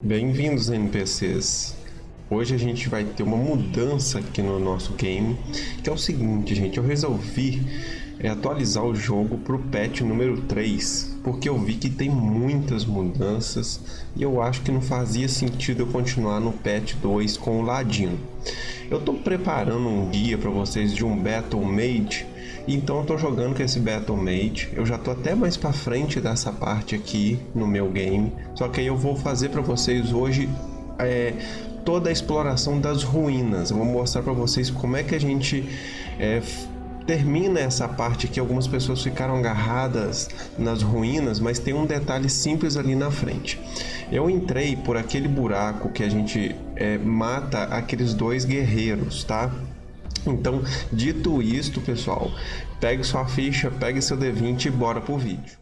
Bem-vindos NPCs. Hoje a gente vai ter uma mudança aqui no nosso game, que é o seguinte, gente, eu resolvi é, atualizar o jogo para o patch número 3, porque eu vi que tem muitas mudanças e eu acho que não fazia sentido eu continuar no patch 2 com o Ladino. Eu estou preparando um guia para vocês de um Battle Mage então eu tô jogando com esse Battle Mage. Eu já tô até mais para frente dessa parte aqui no meu game. Só que aí eu vou fazer para vocês hoje é, toda a exploração das ruínas. Eu vou mostrar para vocês como é que a gente é, termina essa parte que algumas pessoas ficaram agarradas nas ruínas, mas tem um detalhe simples ali na frente. Eu entrei por aquele buraco que a gente é, mata aqueles dois guerreiros, tá? Então, dito isto, pessoal, pegue sua ficha, pegue seu D20 e bora pro vídeo.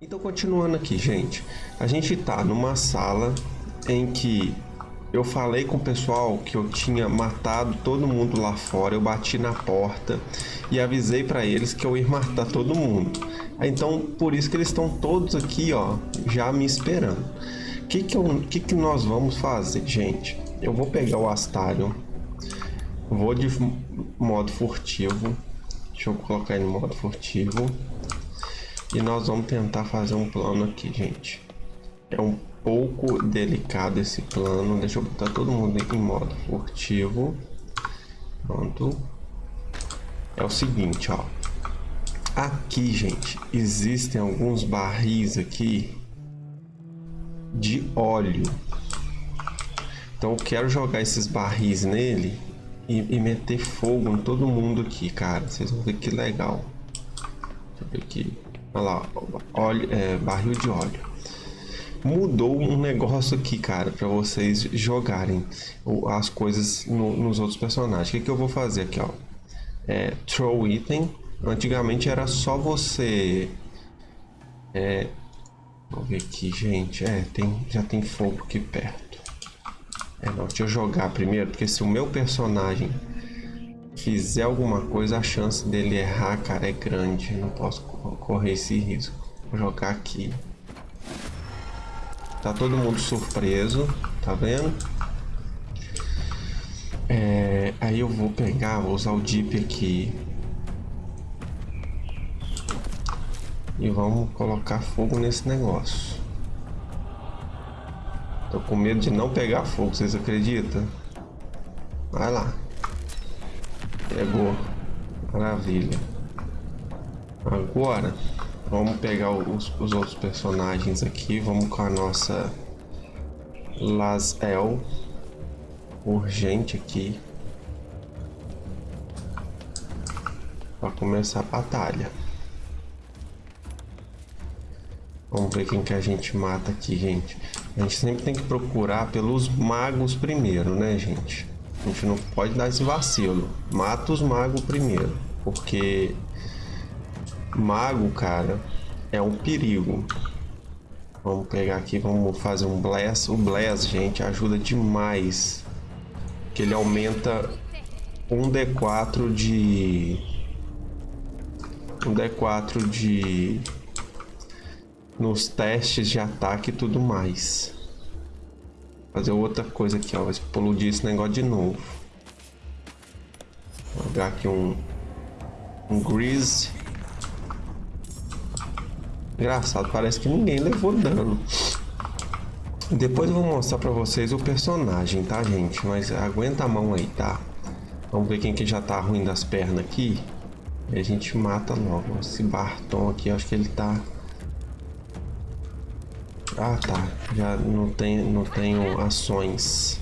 Então, continuando aqui, gente, a gente tá numa sala em que eu falei com o pessoal que eu tinha matado todo mundo lá fora, eu bati na porta e avisei para eles que eu ia matar todo mundo. Então, por isso que eles estão todos aqui, ó, já me esperando. O que que, que que nós vamos fazer, gente? Eu vou pegar o Astarion. Vou de modo furtivo. Deixa eu colocar ele no modo furtivo. E nós vamos tentar fazer um plano aqui, gente. É um pouco delicado esse plano. Deixa eu botar todo mundo em modo furtivo. Pronto. É o seguinte, ó. Aqui, gente, existem alguns barris aqui de óleo. Então eu quero jogar esses barris nele e, e, meter fogo em todo mundo aqui, cara. Vocês vão ver que legal. Deixa eu ver aqui. Olha lá, óleo, é, barril de óleo. Mudou um negócio aqui, cara, para vocês jogarem as coisas no, nos outros personagens. O que, que eu vou fazer aqui, ó? É, throw item. Antigamente era só você... É, vou ver aqui, gente. É, tem, já tem fogo aqui perto. É, não, deixa eu jogar primeiro, porque se o meu personagem fizer alguma coisa, a chance dele errar, cara, é grande. Eu não posso correr esse risco. Vou jogar aqui. Tá todo mundo surpreso, tá vendo? É, aí eu vou pegar, vou usar o Deep aqui. E vamos colocar fogo nesse negócio. Tô com medo de não pegar fogo, vocês acreditam? Vai lá. Pegou. Maravilha. Agora, vamos pegar os, os outros personagens aqui. Vamos com a nossa Lazel. Urgente aqui. Para começar a batalha. Vamos ver quem que a gente mata aqui, gente. A gente sempre tem que procurar pelos magos primeiro, né, gente? A gente não pode dar esse vacilo. Mata os magos primeiro. Porque mago, cara, é um perigo. Vamos pegar aqui, vamos fazer um Bless. O Bless, gente, ajuda demais. Que ele aumenta um D4 de... Um D4 de nos testes de ataque e tudo mais. Fazer outra coisa aqui, ó. Explodir esse negócio de novo. Vou jogar aqui um... Um Grease. Engraçado, parece que ninguém levou dano. Depois eu vou mostrar pra vocês o personagem, tá, gente? Mas aguenta a mão aí, tá? Vamos ver quem que já tá ruim das pernas aqui. E a gente mata logo. Esse Barton aqui, acho que ele tá ah, tá. Já não, tem, não tenho ações.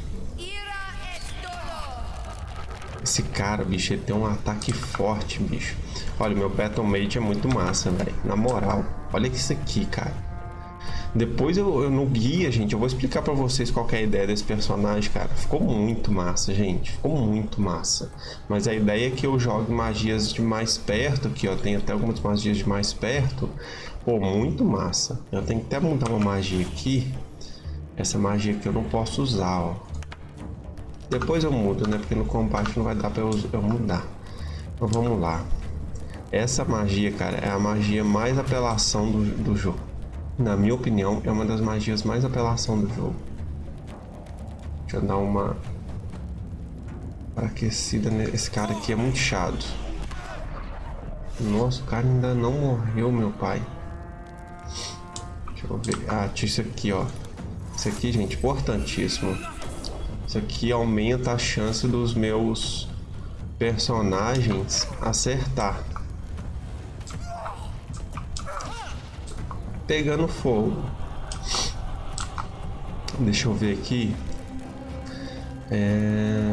Esse cara, bicho, ele tem um ataque forte, bicho. Olha, meu Battle Mage é muito massa, velho. Na moral, olha isso aqui, cara. Depois eu, eu, no guia, gente, eu vou explicar pra vocês qual é a ideia desse personagem, cara. Ficou muito massa, gente. Ficou muito massa. Mas a ideia é que eu jogue magias de mais perto, aqui, ó. Tem até algumas magias de mais perto. Pô, muito massa. Eu tenho que até mudar uma magia aqui. Essa magia aqui eu não posso usar, ó. Depois eu mudo, né? Porque no combate não vai dar pra eu, eu mudar. Então vamos lá. Essa magia, cara, é a magia mais apelação do, do jogo. na minha opinião, é uma das magias mais apelação do jogo. Deixa eu dar uma aquecida nesse cara aqui, é muito chato. Nossa, o cara ainda não morreu, meu pai. Deixa eu ver. Ah, tinha isso aqui, ó. Isso aqui, gente, importantíssimo. Isso aqui aumenta a chance dos meus personagens acertar. Pegando fogo. Deixa eu ver aqui. É...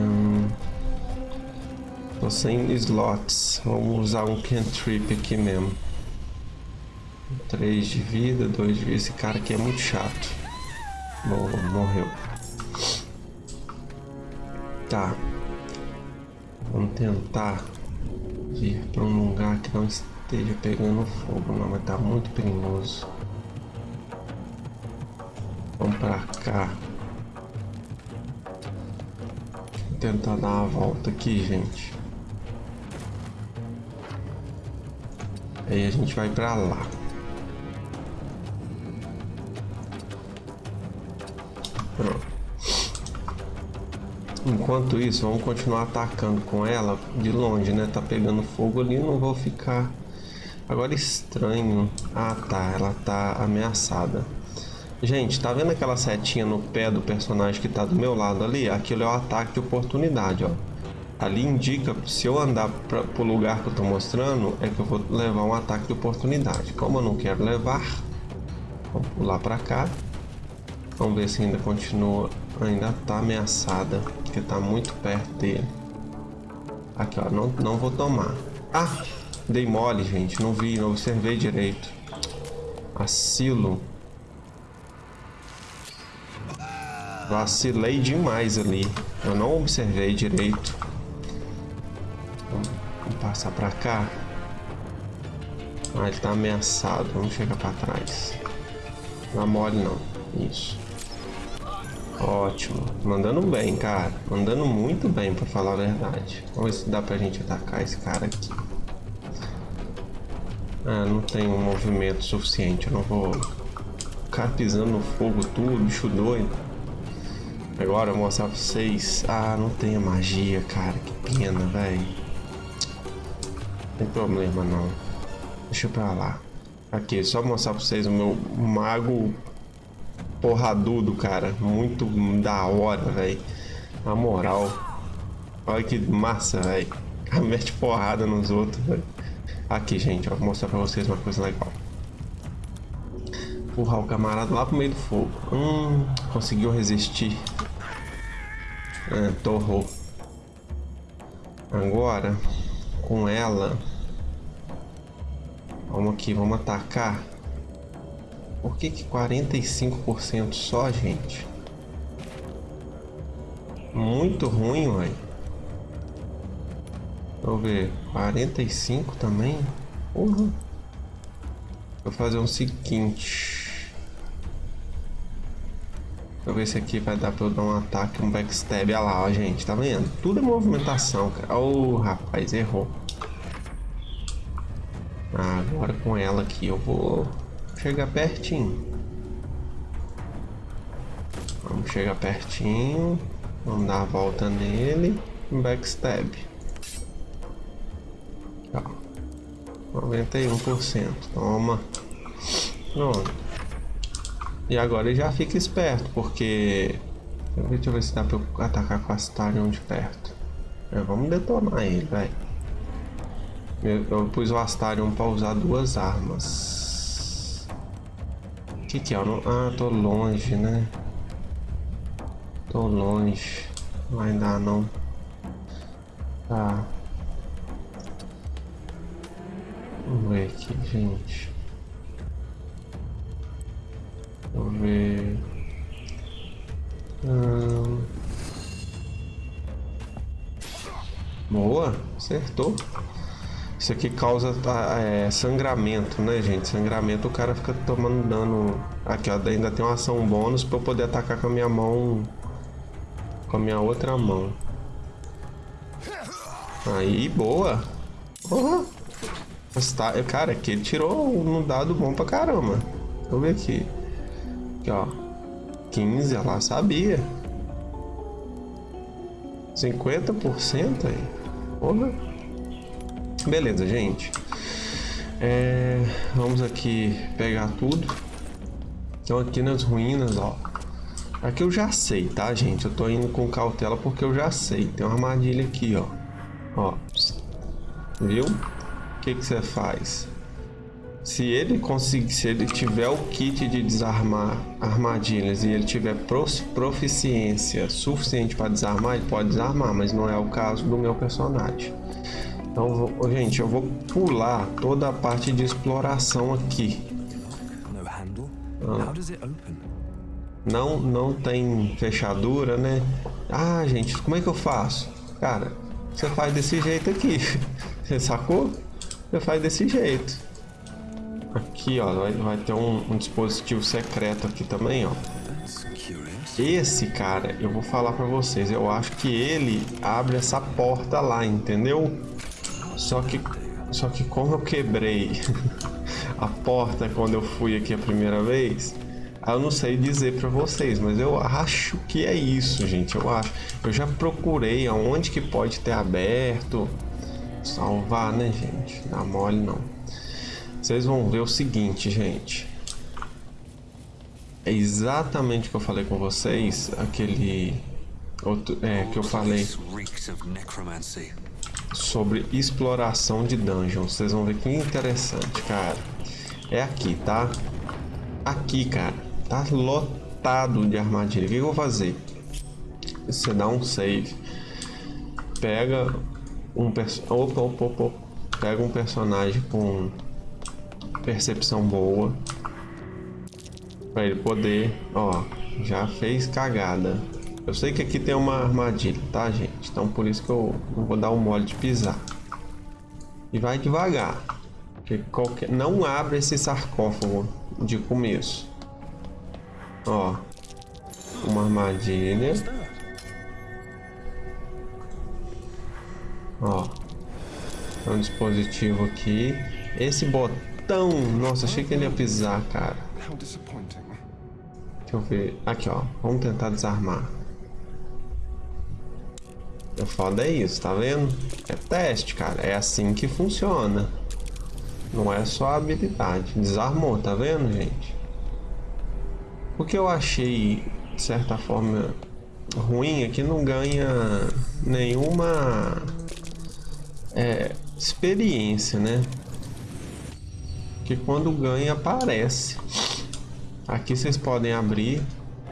Tô sem slots. Vamos usar um cantrip aqui mesmo. 3 de vida, 2 de vida. Esse cara aqui é muito chato. Boa, morreu. Tá. Vamos tentar vir para um lugar que não esteja pegando fogo, não, mas tá muito perigoso. Vamos para cá. Vou tentar dar uma volta aqui, gente. Aí a gente vai para lá. Pronto. Enquanto isso, vamos continuar atacando com ela de longe, né? Tá pegando fogo ali, não vou ficar... Agora estranho. Ah, tá. Ela tá ameaçada. Gente, tá vendo aquela setinha no pé do personagem que tá do meu lado ali? Aquilo é o ataque de oportunidade, ó. Ali indica, se eu andar para o lugar que eu tô mostrando, é que eu vou levar um ataque de oportunidade. Como eu não quero levar, vamos pular para cá. Vamos ver se ainda continua, ainda tá ameaçada porque tá muito perto dele. Aqui, ó, não, não vou tomar. Ah, dei mole, gente, não vi, não observei direito. Asilo. Vacilei demais ali. Eu não observei direito. Vamos, passar pra cá. Ah, ele tá ameaçado. Vamos chegar pra trás. Não mole não. Isso. Ótimo. Mandando bem, cara. Mandando muito bem, pra falar a verdade. Vamos ver se dá pra gente atacar esse cara aqui. Ah, não tem um movimento suficiente. Eu não vou ficar pisando no fogo tudo, bicho doido. Agora eu vou mostrar pra vocês. Ah, não tem a magia, cara. Que pena, velho. Não tem problema, não. Deixa pra lá. Aqui, só mostrar pra vocês o meu mago porradudo, cara. Muito da hora, velho. Na moral. Olha que massa, velho. Mete porrada nos outros, velho. Aqui, gente, ó, vou mostrar pra vocês uma coisa legal. Empurrar o camarada lá pro meio do fogo. Hum, conseguiu resistir. É, torrou. Agora, com ela... Vamos aqui, vamos atacar. Por que que 45% só, gente? Muito ruim, uai. Deixa eu ver. 45 também? Porra. Vou fazer o seguinte. Deixa eu ver se aqui vai dar pra eu dar um ataque, um backstab. Olha lá, ó, gente. Tá vendo? Tudo é movimentação, cara. Ô, oh, rapaz, errou. Ah, agora com ela aqui eu vou chegar pertinho. Vamos chegar pertinho. Vamos dar a volta nele. Backstab. Ó. 91%. Toma. Pronto. E agora ele já fica esperto, porque... Deixa eu ver se dá pra eu atacar com a Astarion de perto. É, vamos detonar ele, velho. Eu, eu, pus o Astarion pra usar duas armas. Que que é? Ah, tô longe, né? Tô longe. Não vai dar, não. Tá. Vamos ver aqui, gente. Vamos ver. Hum... Boa, acertou. Isso aqui causa tá, é, sangramento, né, gente? Sangramento o cara fica tomando dano. Aqui, ó, ainda tem uma ação bônus para eu poder atacar com a minha mão. Com a minha outra mão. Aí, boa. Uhum. Cara, aqui ele tirou um dado bom pra caramba. Deixa eu ver aqui. Aqui, ó. 15, ela sabia. 50% aí. Porra. Beleza, gente. É, vamos aqui pegar tudo. Então aqui nas ruínas, ó. Aqui eu já sei, tá, gente? Eu tô indo com cautela porque eu já sei. Tem uma armadilha aqui, ó. Ó. Viu? O que que você faz? Se ele conseguir, se ele tiver o kit de desarmar armadilhas e ele tiver proficiência suficiente para desarmar, ele pode desarmar, mas não é o caso do meu personagem. Então, gente, eu vou pular toda a parte de exploração aqui. Ah. Não, não tem fechadura, né? Ah, gente, como é que eu faço? Cara, você faz desse jeito aqui. Você sacou? Você faz desse jeito. Aqui, ó, vai, vai ter um, um, dispositivo secreto aqui também, ó. Esse cara, eu vou falar pra vocês, eu acho que ele abre essa porta lá, entendeu? Só que, só que como eu quebrei a porta quando eu fui aqui a primeira vez, eu não sei dizer para vocês, mas eu acho que é isso, gente. Eu acho. Eu já procurei aonde que pode ter aberto. Salvar, né, gente? Dá mole não. Vocês vão ver o seguinte, gente. É exatamente o que eu falei com vocês, aquele outro, é, que eu falei sobre exploração de dungeons. Vocês vão ver que interessante, cara. É aqui, tá? Aqui, cara. Tá lotado de armadilha. O que eu vou fazer? Você dá um save. Pega um opa, opa, opa. Pega um personagem com percepção boa. Pra ele poder... Ó, já fez cagada. Eu sei que aqui tem uma armadilha, tá, gente? Então por isso que eu não vou dar um mole de pisar. E vai devagar. Porque qualquer... Não abre esse sarcófago de começo. Ó. Uma armadilha. Ó. É um dispositivo aqui. Esse botão... Nossa, achei que ele ia pisar, cara. Deixa eu ver. Aqui, ó. Vamos tentar desarmar. O foda é isso, tá vendo? É teste, cara. É assim que funciona. Não é só habilidade. Desarmou, tá vendo, gente? O que eu achei, de certa forma, ruim é que não ganha nenhuma é, experiência, né? Que quando ganha, aparece. Aqui vocês podem abrir.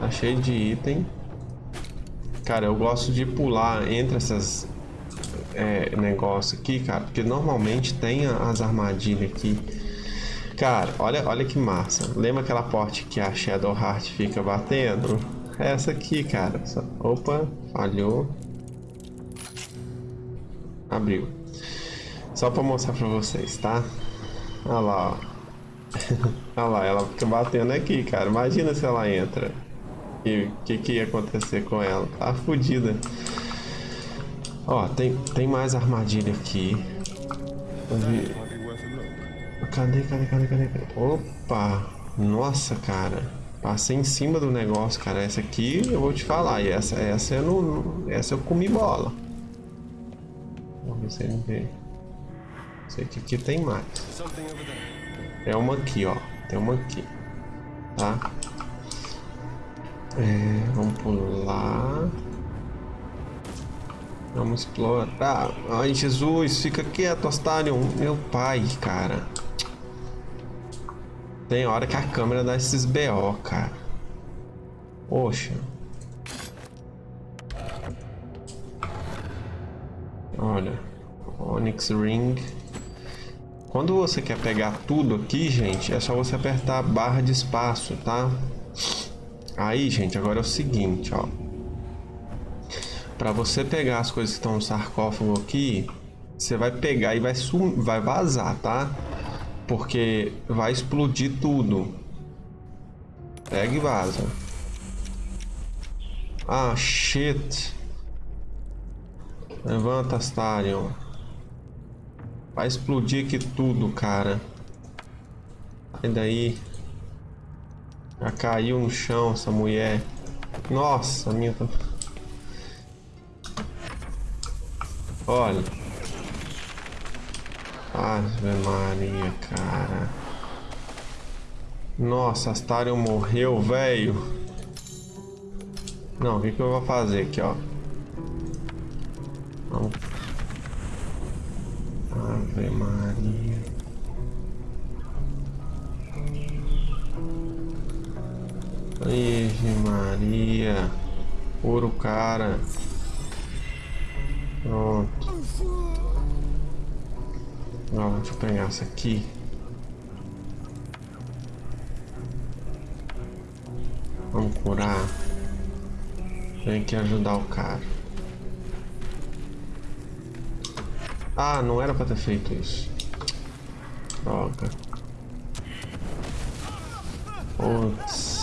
Tá cheio de item. Cara, eu gosto de pular entre essas é, negócios aqui, cara, porque normalmente tem as armadilhas aqui. Cara, olha, olha que massa. Lembra aquela porta que a Shadow Heart fica batendo? É essa aqui, cara. Opa, falhou. Abriu. Só pra mostrar pra vocês, tá? Olha lá, ó. Olha lá, ela fica batendo aqui, cara. Imagina se ela entra. E o que, que ia acontecer com ela? Tá fodida. Ó, tem, tem mais armadilha aqui. Cadê, cadê, cadê, cadê, cadê? Opa! Nossa, cara. Passei em cima do negócio, cara. Essa aqui eu vou te falar. E essa, essa, eu, não, essa eu comi bola. Vamos ver se ele vê. Sei que aqui tem mais. É uma aqui, ó. Tem uma aqui. Tá? É, vamos pular. Vamos explorar. Ai, Jesus, fica quieto, Astarion. Meu pai, cara. Tem hora que a câmera dá esses BO, cara. Poxa. Olha. Onyx Ring. Quando você quer pegar tudo aqui, gente, é só você apertar a barra de espaço, tá? Aí, gente, agora é o seguinte, ó. Para você pegar as coisas que estão no sarcófago aqui, você vai pegar e vai, vai vazar, tá? Porque vai explodir tudo. Pega e vaza. Ah, shit. Levanta, Astarion. Vai explodir aqui tudo, cara. Sai daí. Já caiu no chão essa mulher. Nossa, minha. Olha. Ave Maria, cara. Nossa, Astarion morreu, velho. Não, o que, que eu vou fazer aqui, ó? Vamos. Ave Maria. Ave Maria. Puro cara. Pronto. Agora, deixa eu pegar essa aqui. Vamos curar. Tem que ajudar o cara. Ah, não era pra ter feito isso. Droga. Putz.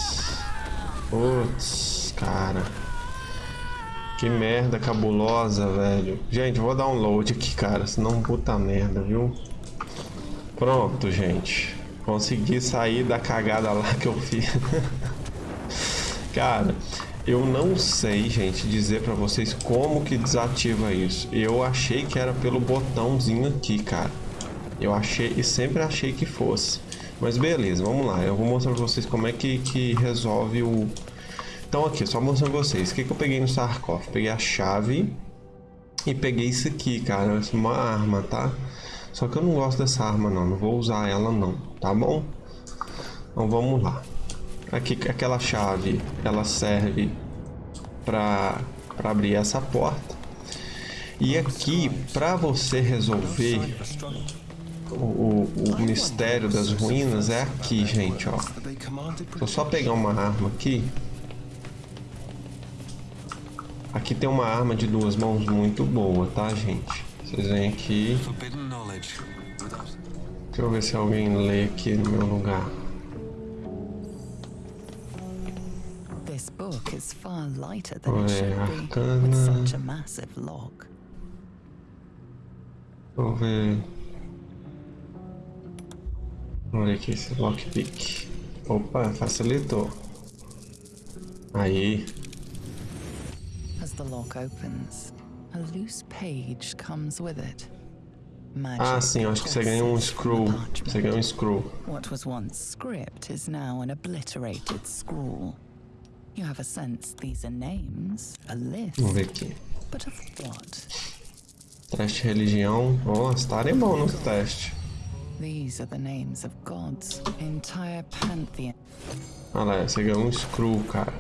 Putz, cara. Que merda cabulosa, velho. Gente, vou dar um load aqui, cara. Senão puta merda, viu? Pronto, gente. Consegui sair da cagada lá que eu fiz. cara, eu não sei, gente, dizer pra vocês como que desativa isso. Eu achei que era pelo botãozinho aqui, cara. Eu achei e sempre achei que fosse. Mas beleza, vamos lá. Eu vou mostrar pra vocês como é que, que resolve o então aqui, só mostrando vocês. O que, que eu peguei no sarcófago? Peguei a chave e peguei isso aqui, cara. É uma arma, tá? Só que eu não gosto dessa arma não. Não vou usar ela não, tá bom? Então vamos lá. Aqui, aquela chave, ela serve para abrir essa porta. E aqui, para você resolver o, o, o, mistério das ruínas, é aqui, gente, ó. Vou só pegar uma arma aqui. Aqui tem uma arma de duas mãos muito boa, tá, gente? Vocês vêm aqui. Deixa eu ver se alguém lê aqui no meu lugar. This book is far lighter than it should be with such a massive log. Deixa eu ver. Vamos ver aqui esse lockpick. Opa, facilitou. Aí. the lock opens, a loose page comes with it. ah, sim, acho que você ganha um scroll. Você ganha um scroll. What was once script is now an obliterated scroll. You have a sense these are names, a list. Vamos ver aqui. But of what? Teste religião. Nossa, tá é bom no teste. These are the names of gods, entire pantheon. Olha lá, você ganhou um scroll, cara.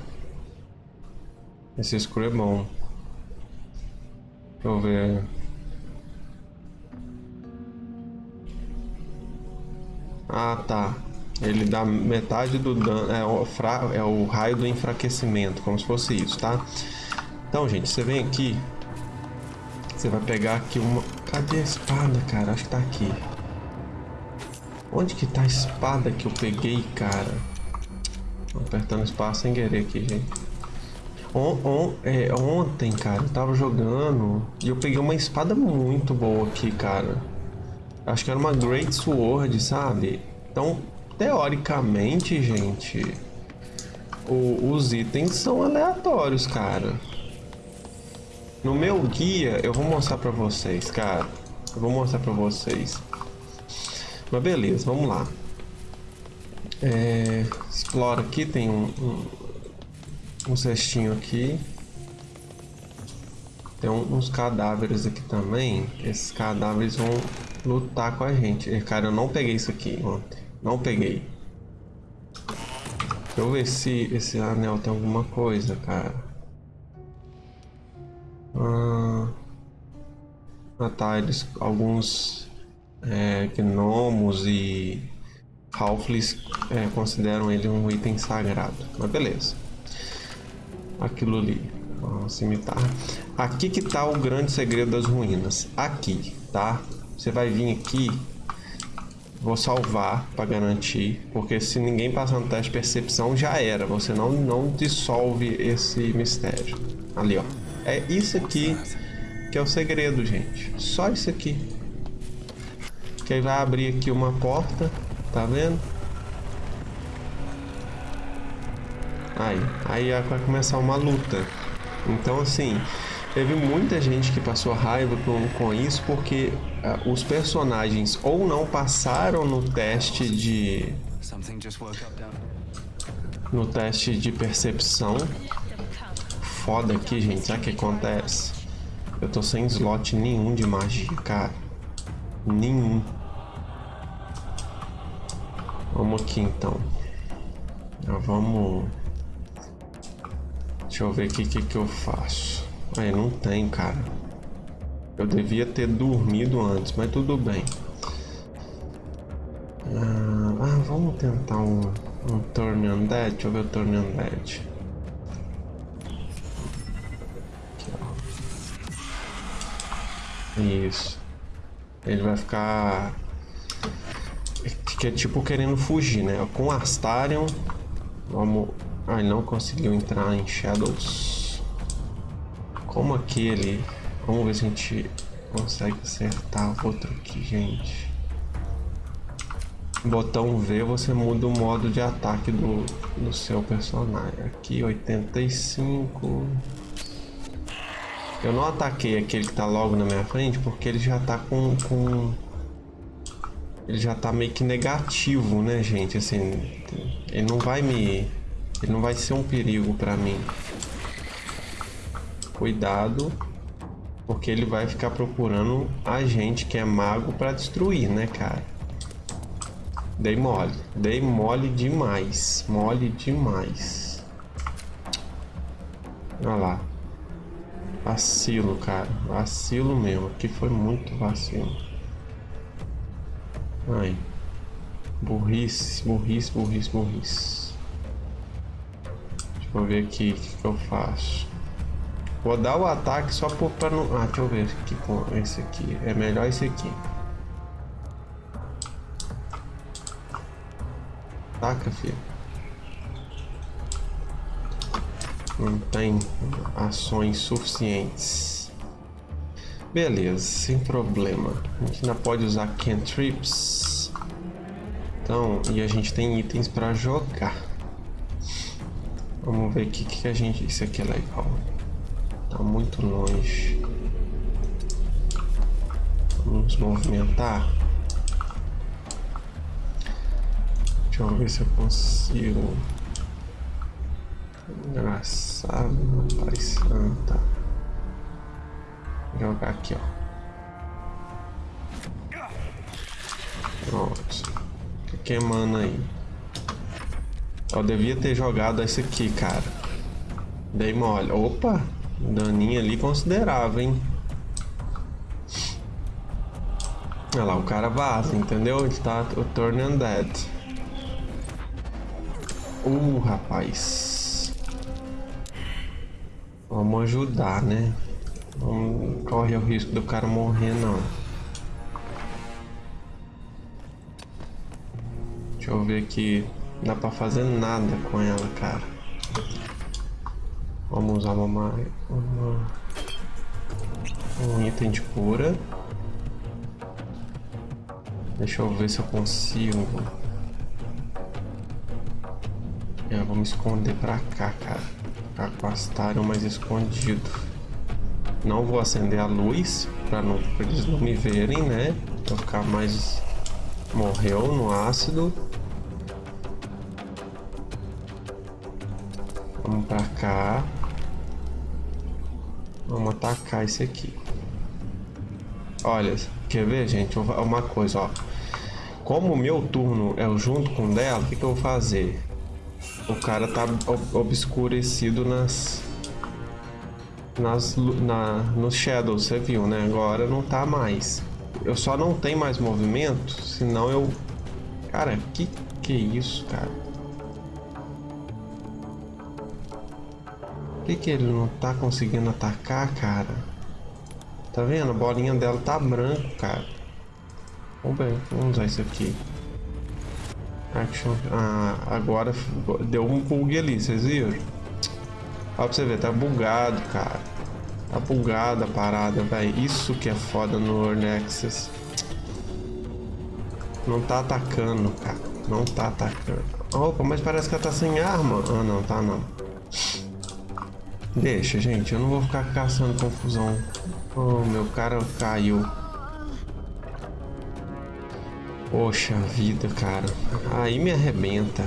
Esse escuro é bom. Deixa eu ver. Ah, tá. Ele dá metade do dano. É o, fra, é o raio do enfraquecimento, como se fosse isso, tá? Então, gente, você vem aqui. Você vai pegar aqui uma. Cadê a espada, cara? Acho que tá aqui. Onde que tá a espada que eu peguei, cara? Apertando espaço sem querer aqui, gente. On, on, é, ontem, cara, eu tava jogando e eu peguei uma espada muito boa aqui, cara. Acho que era uma Great Sword, sabe? Então, teoricamente, gente, o, os itens são aleatórios, cara. No meu guia, eu vou mostrar pra vocês, cara. Eu vou mostrar pra vocês. Mas beleza, vamos lá. É, explora aqui, tem um, um um cestinho aqui. Tem uns cadáveres aqui também. Esses cadáveres vão lutar com a gente. Cara, eu não peguei isso aqui ontem. Não peguei. Deixa eu ver se esse anel tem alguma coisa, cara. Ah, ah tá. Eles, alguns é, gnomos e halflings é, consideram ele um item sagrado. Mas beleza aquilo ali. Ó, cimitarra. Aqui que tá o grande segredo das ruínas. Aqui, tá? Você vai vir aqui. Vou salvar para garantir, porque se ninguém passar no teste de percepção já era. Você não não dissolve esse mistério. Ali, ó. É isso aqui que é o segredo, gente. Só isso aqui. Que aí vai abrir aqui uma porta, tá vendo? Aí, aí vai começar uma luta. Então, assim, teve muita gente que passou raiva com, com isso porque uh, os personagens ou não passaram no teste de. No teste de percepção. Foda aqui, gente. Sabe o que acontece? Eu tô sem slot nenhum de magia, cara. Nenhum. Vamos aqui então. Já vamos. Deixa eu ver aqui o que, que eu faço. Aí, não tem, cara. Eu devia ter dormido antes, mas tudo bem. Ah, ah vamos tentar um, um Turn Undead. Deixa eu ver o Turn Undead. Aqui, ó. Isso. Ele vai ficar... Que é tipo querendo fugir, né? Com Astarion. Vamos ah, ele não conseguiu entrar em Shadows. Como aquele... Vamos ver se a gente consegue acertar outro aqui, gente. Botão V, você muda o modo de ataque do, do seu personagem. Aqui, 85... Eu não ataquei aquele que tá logo na minha frente, porque ele já tá com... com... Ele já tá meio que negativo, né, gente? Assim, ele não vai me ele não vai ser um perigo pra mim. Cuidado, porque ele vai ficar procurando a gente que é mago pra destruir, né, cara? Dei mole. Dei mole demais. Mole demais. Olha lá. Vacilo, cara. Vacilo mesmo. Aqui foi muito vacilo. Ai. Burrice, burrice, burrice, burrice. Vou ver aqui o que, que, eu faço. Vou dar o ataque só por, pra não... Ah, deixa eu ver aqui com esse aqui. É melhor esse aqui. Ataca, filho. Não tem ações suficientes. Beleza, sem problema. A gente ainda pode usar cantrips. Então, e a gente tem itens para jogar. Vamos ver o que, que a gente... Isso aqui é legal. Tá muito longe. Vamos movimentar. Deixa eu ver se eu consigo. Engraçado, pai santa. Vou jogar aqui, ó. Pronto. Fica queimando aí. Eu devia ter jogado esse aqui, cara. Dei mole. Opa! Daninho ali considerável, hein? Olha lá, o cara vaza, entendeu? Ele tá o turn undead. Uh, rapaz. Vamos ajudar, né? Não corre o risco do cara morrer, não. Deixa eu ver aqui. Não dá pra fazer nada com ela, cara. Vamos usar uma, uma um item de cura. Deixa eu ver se eu consigo. É, vou me esconder pra cá, cara. Ficar com as mais escondido. Não vou acender a luz pra, não, eles não me verem, né? Pra ficar mais... Morreu no ácido. Vamos pra cá. Vamos atacar esse aqui. Olha, quer ver, gente? Uma coisa, ó. Como o meu turno é junto com o dela, o que, que eu vou fazer? O cara tá obscurecido nas... Nas, na, nos shadows, você viu, né? Agora não tá mais. Eu só não tenho mais movimento, senão eu... Cara, que que é isso, cara? Por que, que ele não tá conseguindo atacar, cara? Tá vendo? A bolinha dela tá branco, cara. Vamos ver, vamos usar isso aqui. Action. Ah, agora deu um bug ali, vocês viram? Olha pra você ver, tá bugado, cara. Tá bugada a parada, velho. Isso que é foda no Access. Não tá atacando, cara. Não tá atacando. Opa, mas parece que ela tá sem arma. Ah, não, tá não. Deixa, gente. Eu não vou ficar caçando confusão. Oh, meu cara caiu. Poxa vida, cara. Aí me arrebenta.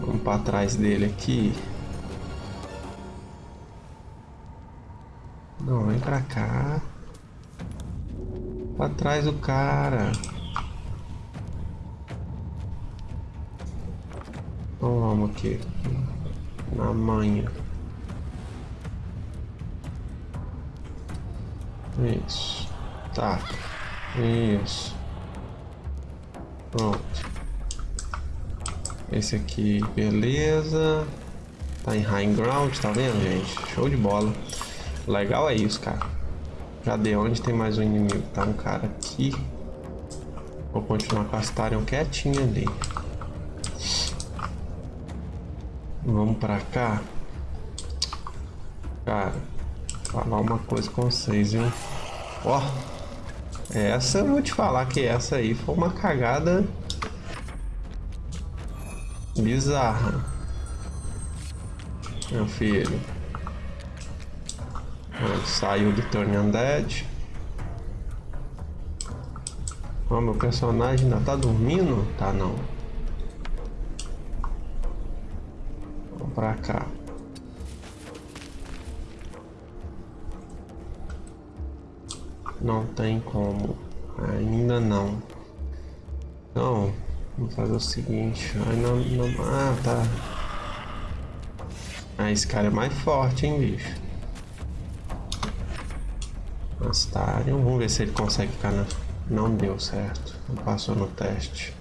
Vamos para trás dele aqui. Não, vem pra cá. Pra trás do cara. Então vamos aqui. Na manha. Isso. Tá. Isso. Pronto. Esse aqui, beleza. Tá em high ground, tá vendo, gente? Show de bola. Legal é isso, cara. Cadê? Onde tem mais um inimigo? Tá um cara aqui. Vou continuar com a Starion quietinha ali. Vamos pra cá. Cara, falar uma coisa com vocês, viu? Ó, essa eu vou te falar que essa aí foi uma cagada bizarra. Meu filho. Saiu do Turn Undead. Ó, meu personagem ainda tá dormindo? Tá não. Vamos pra cá. Não tem como. Ainda não. Então, vamos fazer o seguinte. Ai, não, não, ah, tá. Ah, esse cara é mais forte, hein, bicho. Astarion. Vamos ver se ele consegue ficar na... Não deu certo. Não passou no teste.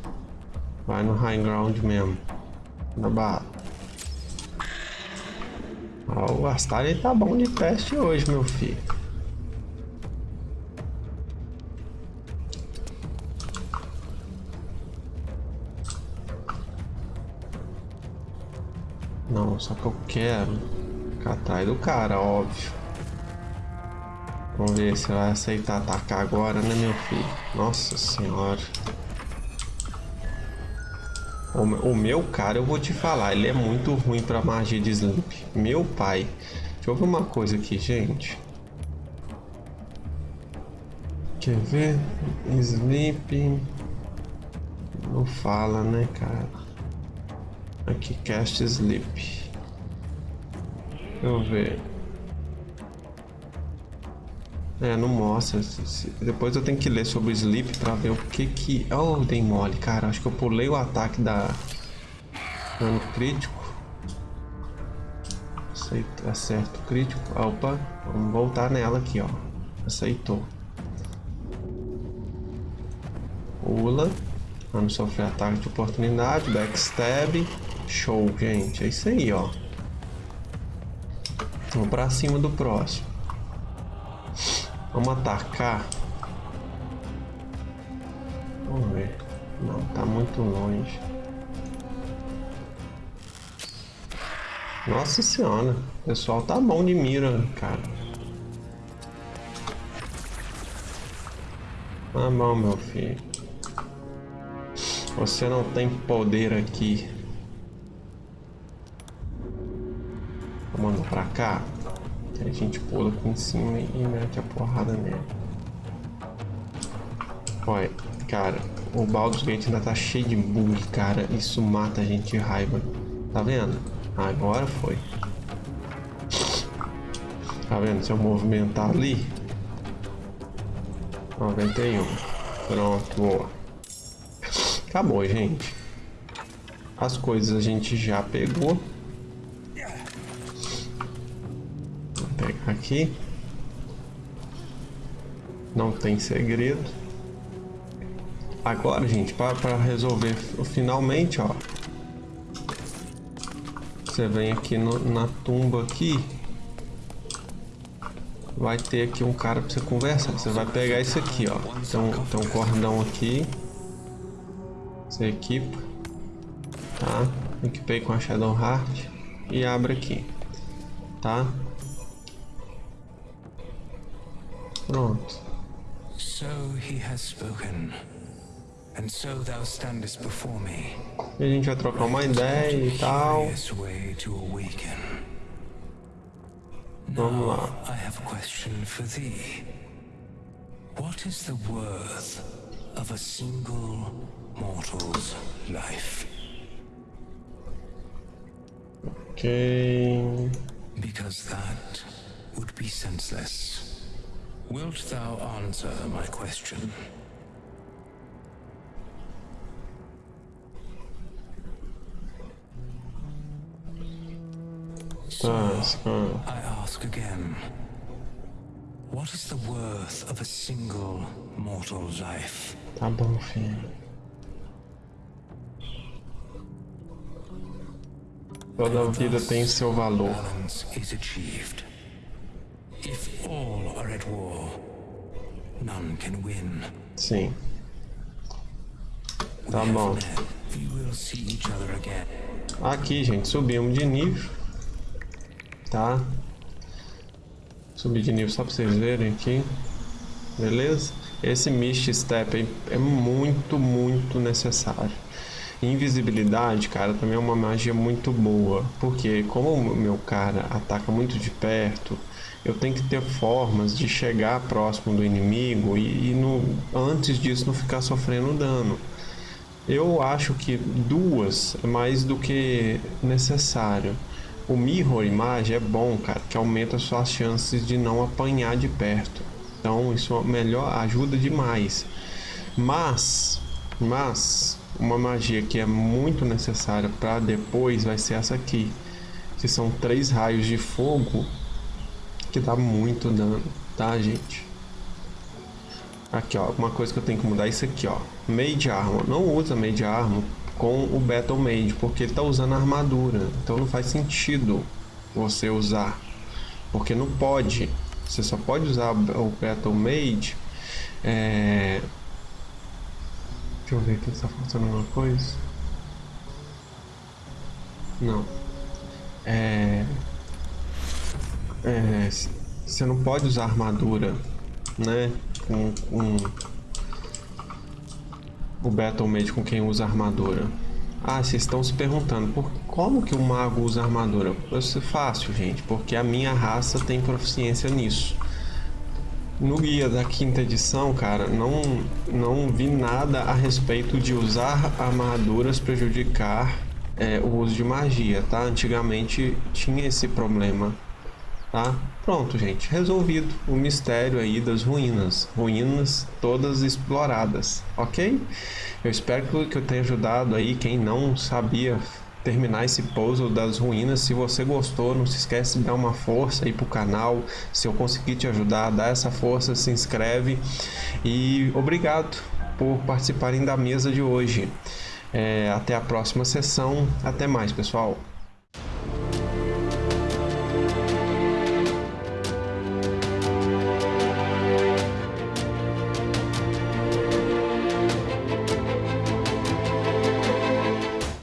Vai no high ground mesmo. Na barra. o Astarion tá bom de teste hoje, meu filho. Não, só que eu quero atrás do cara, óbvio. Vamos ver se vai aceitar atacar agora, né, meu filho? Nossa senhora. O, meu cara, eu vou te falar, ele é muito ruim pra magia de Sleep. Meu pai. Deixa eu ver uma coisa aqui, gente. Quer ver? Sleep. Não fala, né, cara? Aqui, cast sleep. Deixa eu ver. É, não mostra. Depois eu tenho que ler sobre sleep pra ver o que que... Oh, dei mole, cara. Acho que eu pulei o ataque da... Dano crítico. Aceita, acerto crítico. Opa, vamos voltar nela aqui, ó. Aceitou. Pula. Vamos sofrer ataque de oportunidade. Backstab. Show, gente. É isso aí, ó. Vamos pra cima do próximo. Vamos atacar. Vamos ver. Não, tá muito longe. Nossa senhora. O pessoal tá bom de mira, cara. Tá bom, meu filho. Você não tem poder aqui. Vamos pra cá. A gente pula aqui em cima e mete a porrada nele. Olha, cara, o Baldur's Gate ainda tá cheio de bug, cara. Isso mata a gente de raiva. Tá vendo? Agora foi. Tá vendo? Se eu movimentar ali. 91. Pronto, boa. Acabou, gente. As coisas a gente já pegou. Aqui. Não tem segredo. Agora, gente, para resolver finalmente, ó. Você vem aqui no, na tumba aqui. Vai ter aqui um cara para você conversar. Você vai pegar isso aqui, ó. Tem tem um cordão aqui. Você equipa. Tá? Equipei com a Shadow Heart. E abre aqui. Tá? Pronto. So he has spoken. And so thou standest before me. E a gente vai trocar uma ideia e tal. Way to awaken. Vamos lá. I have a question for thee. What is the worth of a single mortal's life? Ok. Because that would be senseless. Wilt thou answer my question? Cara. I ask again. What is the worth of a single mortal life? Tá bom, filho. Toda vida tem seu valor. Balance is achieved. If all are at war, none can win. Sim. Tá bom. Aqui, gente, subimos de nível. Tá? Subir de nível só pra vocês verem aqui. Beleza? Esse Mist Step é muito, muito necessário. Invisibilidade, cara, também é uma magia muito boa. Porque como o meu cara ataca muito de perto, eu tenho que ter formas de chegar próximo do inimigo e, e no, antes disso não ficar sofrendo dano. Eu acho que duas é mais do que necessário. O Mirror Image é bom, cara, que aumenta suas chances de não apanhar de perto. Então isso é melhor, ajuda demais. Mas, mas uma magia que é muito necessária para depois vai ser essa aqui, que são três raios de fogo que dá muito dano, tá, gente? Aqui, ó, uma coisa que eu tenho que mudar é isso aqui, ó. Mage Armor. Não usa Mage Armor com o Battle Mage, porque ele tá usando armadura. Então não faz sentido você usar. Porque não pode. Você só pode usar o Battle Mage. É... Deixa eu ver aqui se tá faltando alguma coisa. Não. É... É... Você não pode usar armadura, né? Com, com o Battle Mage com quem usa armadura. Ah, vocês estão se perguntando por como que o mago usa armadura? Isso é fácil, gente, porque a minha raça tem proficiência nisso. No guia da quinta edição, cara, não, não vi nada a respeito de usar armaduras prejudicar é, o uso de magia, tá? Antigamente tinha esse problema, tá? Pronto, gente, resolvido o mistério aí das ruínas, ruínas todas exploradas, ok? Eu espero que eu tenha ajudado aí quem não sabia terminar esse puzzle das ruínas. Se você gostou, não se esquece de dar uma força aí pro canal. Se eu conseguir te ajudar, dá essa força, se inscreve e obrigado por participarem da mesa de hoje. É, até a próxima sessão. Até mais, pessoal.